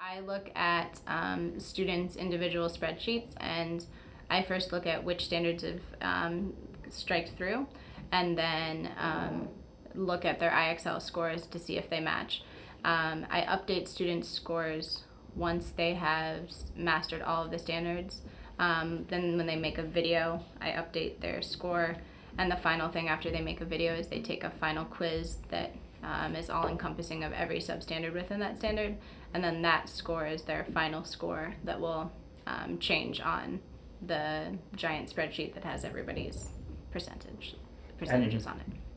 I look at um, students' individual spreadsheets and I first look at which standards have um, striked through and then um, look at their IXL scores to see if they match. Um, I update students' scores once they have mastered all of the standards. Um, then when they make a video, I update their score. And the final thing after they make a video is they take a final quiz that um, is all encompassing of every substandard within that standard. And then that score is their final score that will um, change on the giant spreadsheet that has everybody's percentage percentages on it.